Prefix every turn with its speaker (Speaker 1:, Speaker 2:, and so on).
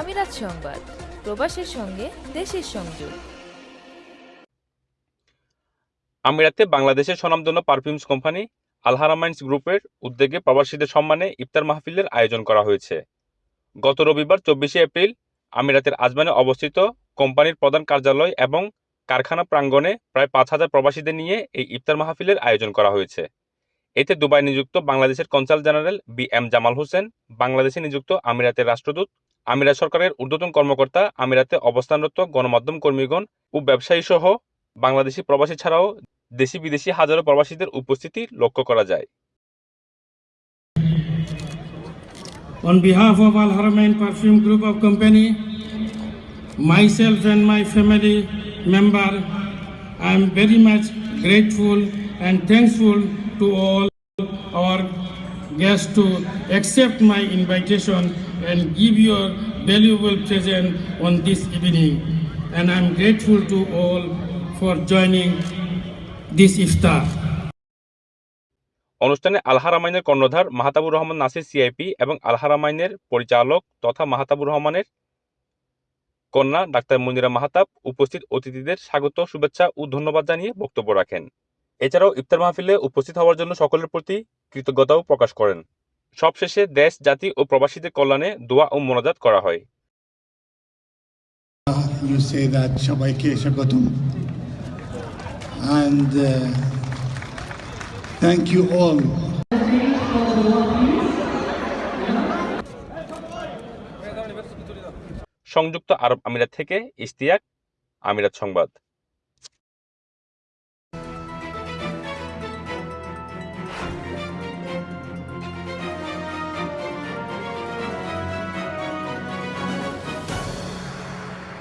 Speaker 1: আমিরাত সংবাদ, প্রবাসের সঙ্গে দেশের সংযোগ।
Speaker 2: আমিরাতে বাংলাদেশের স্বনামধন্য পারফিউমস কোম্পানি আলহারামাইন্স গ্রুপের উদ্যোগে প্রবাসীদের সম্মানে ইফতার মাহফিলের আয়োজন করা হয়েছে। গত রবিবার চব্বিশে এপ্রিল আমিরাতের আজমানে অবস্থিত কোম্পানির প্রধান কার্যালয় এবং কারখানা প্রাঙ্গণে প্রায় পাঁচ হাজার প্রবাসীদের নিয়ে এই ইফতার মাহফিলের আয়োজন করা হয়েছে। এতে দুবাই নিযুক্ত বাংলাদেশের consul general B M Jamal Hossain, বাংলাদেশে নিযুক্ত আমিরাতের রাষ্ট্রদূত আমিরাত সরকারের ঊর্ধ্বতন কর্মকর্তা আমিরাতে অবস্থানরত গণমাধ্যম কর্মীগণ ও ব্যবসায়ী সহ বাংলাদেশি প্রবাসী ছাড়াও দেশি বিদেশি হাজারো প্রবাসীদের উপস্থিতি লক্ষ্য করা যায়
Speaker 3: On behalf of Al Haramain Perfume Group of Company, myself and my family member, I am very much grateful and thankful to all our guests to accept my invitation and give your valuable present on this evening. And I am grateful to all for joining this iftar.
Speaker 2: অনুষ্ঠানে আলহারামাইনের কর্ণধার Mahtabur Rahman Nasir CIP এবং আলহারামাইনের পরিচালক তথা মাহাতাবুর রহমানের কন্যা doctor Monira Mahtab উপস্থিত অতিথিদের স্বাগত, শুভেচ্ছা ও ধন্যবাদ জানিয়ে বক্তব্য রাখেন এছাড়াও ইফতার মাহফিলে উপস্থিত হওয়ার জন্য সকলের প্রতি কৃতজ্ঞতাও প্রকাশ করেন সবশেষে দেশ জাতি ও প্রবাসীদের কল্যাণে দোয়া ও মোনাজাত করা হয়।
Speaker 4: সবাইকে স্বাগতম। And uh, thank you all.
Speaker 2: সংযুক্ত আরব আমিরাত থেকে ইশতিয়াক আমিরাত সংবাদ।